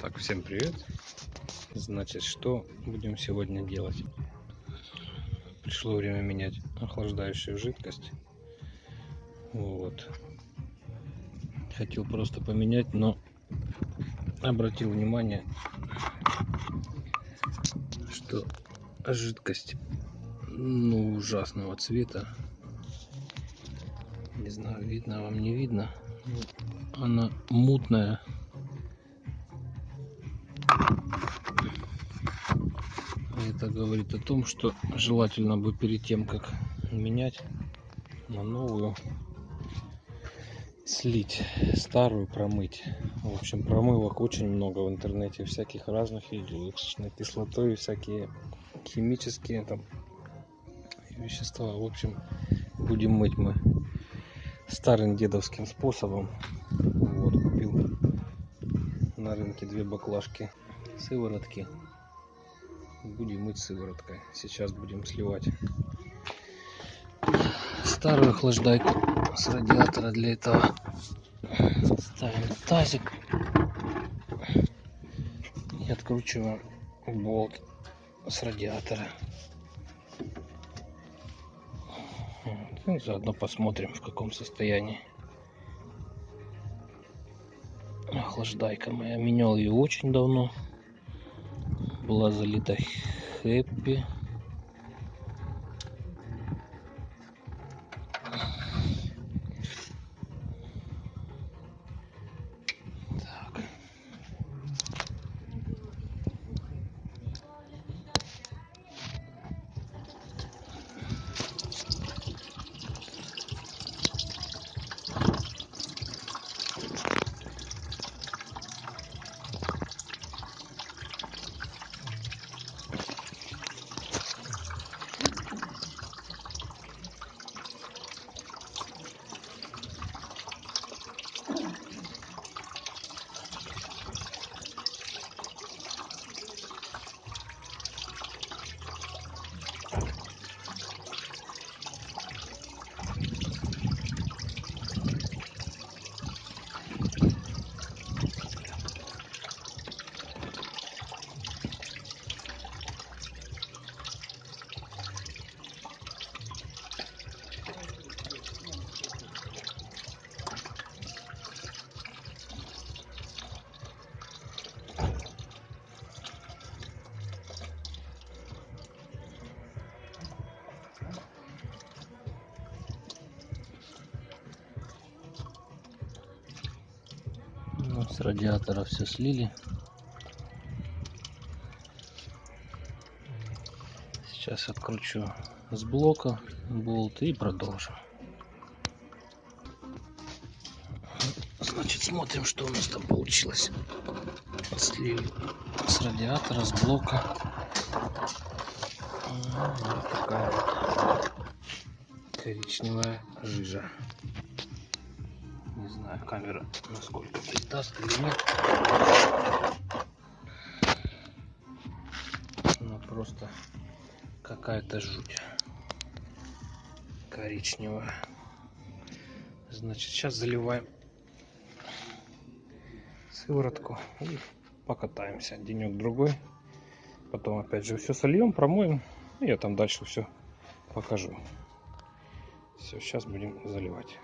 Так, всем привет. Значит, что будем сегодня делать? Пришло время менять охлаждающую жидкость. Вот. Хотел просто поменять, но обратил внимание, что жидкость ну ужасного цвета. Не знаю, видно вам не видно. Она мутная Это говорит о том, что желательно бы перед тем, как менять на новую, слить старую, промыть. В общем, промывок очень много в интернете, всяких разных видео, с кислотой, всякие химические там вещества. В общем, будем мыть мы старым дедовским способом. Вот, купил на рынке две баклажки сыворотки будем мыть сывороткой. Сейчас будем сливать старую охлаждайку с радиатора для этого. Ставим тазик и откручиваем болт с радиатора. Вот. и заодно посмотрим в каком состоянии. Охлаждайка моя. Менял ее очень давно была залита хэппи с радиатора все слили. Сейчас откручу с блока болт и продолжим. Значит смотрим что у нас там получилось. Слили с радиатора с блока. Вот такая вот коричневая жижа знаю камера насколько. Даст или нет но просто какая-то жуть коричневая. Значит сейчас заливаем сыворотку и покатаемся денек другой. Потом опять же все сольем промоем. И я там дальше все покажу. Все сейчас будем заливать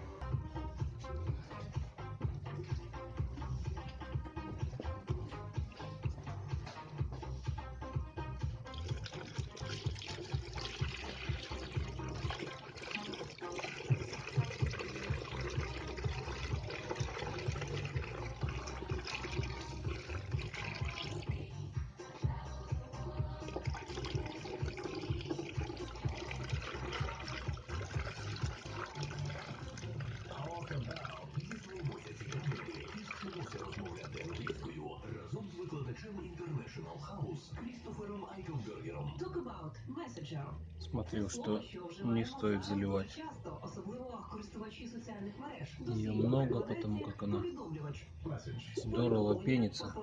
Смотрел, что не стоит заливать ее много, потому как она здорово пенится.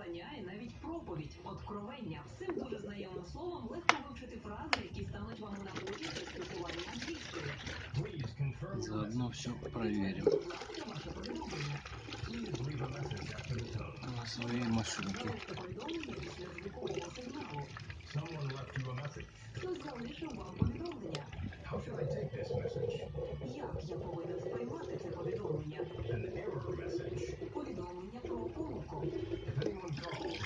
Заодно все проверим. своей машинке. Someone left you a message. Хтось залишив вам повідомлення. How should I take this message? Як я повинен сприймати це повідомлення? An error message. Повідомлення про помилку. If anyone calls,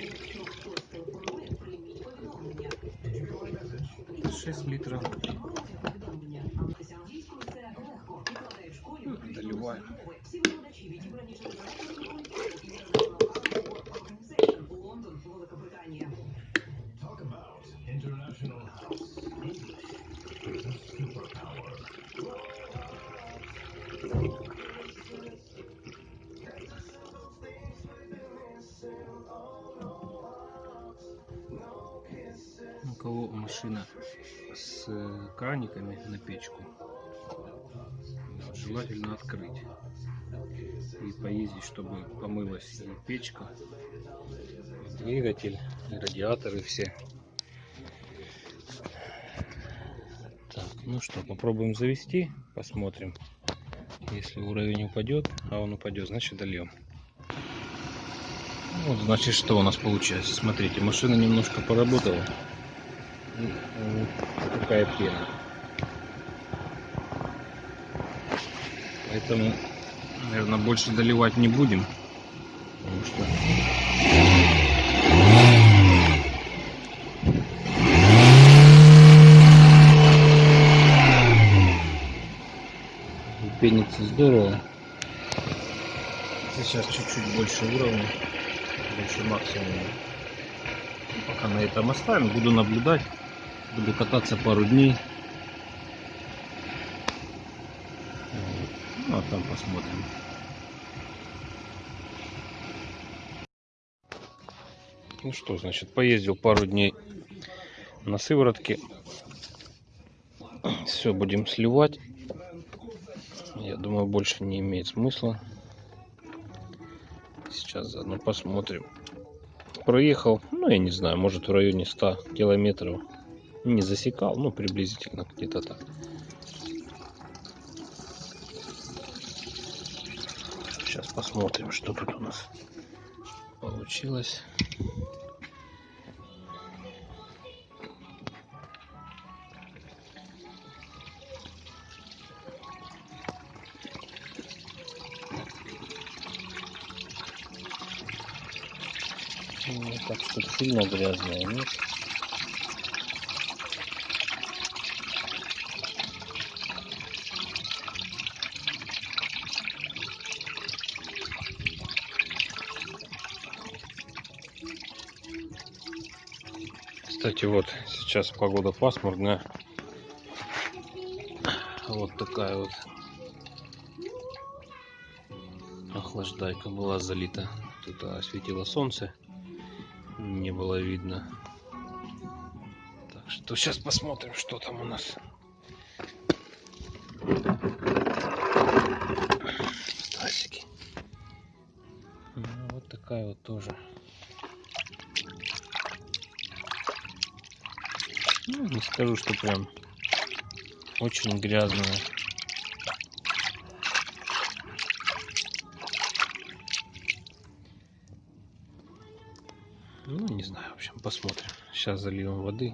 Якщо хтось телефонує, прийміть повідомлення. did you get my message? 6 литров. Машина с э, краниками на печку, желательно открыть и поездить, чтобы помылась и печка, и двигатель, и радиаторы все. Так, ну что, попробуем завести, посмотрим. Если уровень упадет, а он упадет, значит дольем. Вот, значит, что у нас получается. Смотрите, машина немножко поработала. Такая пена. Поэтому, наверное, больше доливать не будем. Потому что... Пенится здорово. Сейчас чуть-чуть больше уровня, больше максимума. Пока на этом оставим, буду наблюдать, буду кататься пару дней. Ну а там посмотрим. Ну что, значит, поездил пару дней на сыворотке. Все, будем сливать. Я думаю, больше не имеет смысла. Сейчас заодно посмотрим. Проехал, ну, я не знаю, может в районе 100 километров. Не засекал, ну, приблизительно где-то так. Сейчас посмотрим, что тут у нас получилось. Ну, так что сильно грязная, нет? Кстати, вот сейчас погода пасмурная. Вот такая вот охлаждайка была залита. Тут осветило солнце, не было видно. Так что сейчас посмотрим, что там у нас. Стасики. Ну, вот такая вот тоже. Ну, не скажу, что прям очень грязная. Ну, не знаю, в общем, посмотрим. Сейчас зальем воды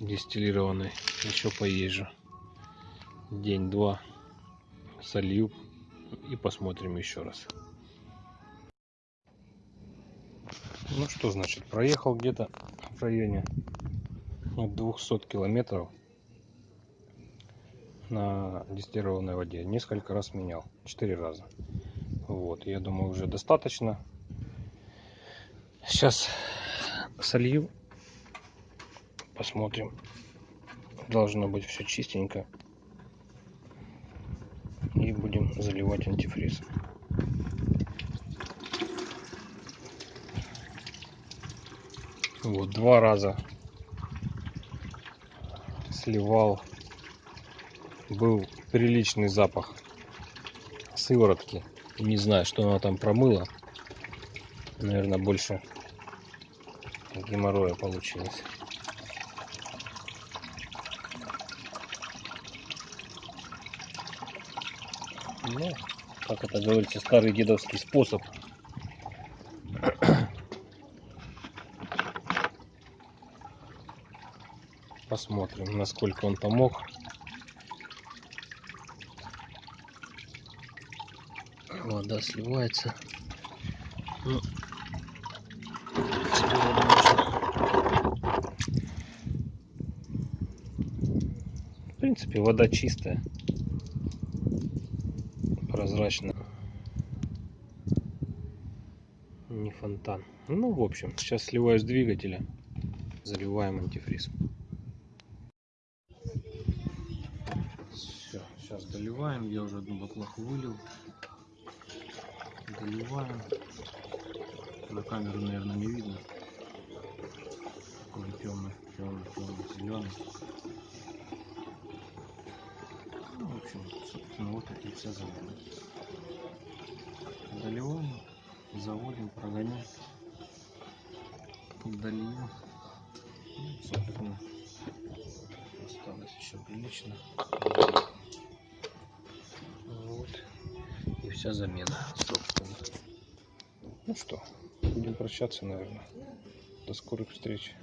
дистиллированной. Еще поезжу. День-два солью и посмотрим еще раз. Ну что значит, проехал где-то в районе от 200 километров на дистиллированной воде. Несколько раз менял, четыре раза. Вот, я думаю, уже достаточно. Сейчас солью, посмотрим. Должно быть все чистенько. И будем заливать антифриз. Вот два раза сливал. Был приличный запах сыворотки. Не знаю, что она там промыла. Наверное, больше геморроя получилось. Ну, как это говорится, старый дедовский способ. Посмотрим, насколько он помог. Вода сливается. Ну. В принципе, вода чистая, прозрачная. Не фонтан. Ну, в общем, сейчас сливаю с двигателя, заливаем антифриз. Сейчас доливаем. Я уже одну баклаху вылил. Доливаем. На камеру, наверное, не видно. Такой темный, темный, темный, зеленый. Ну, в общем, собственно, вот эти все замеры. Доливаем, заводим, прогоняем. Дольем. Ну, собственно, осталось еще прилично. Вся замена, собственно. Ну что, будем прощаться, наверное. До скорых встреч.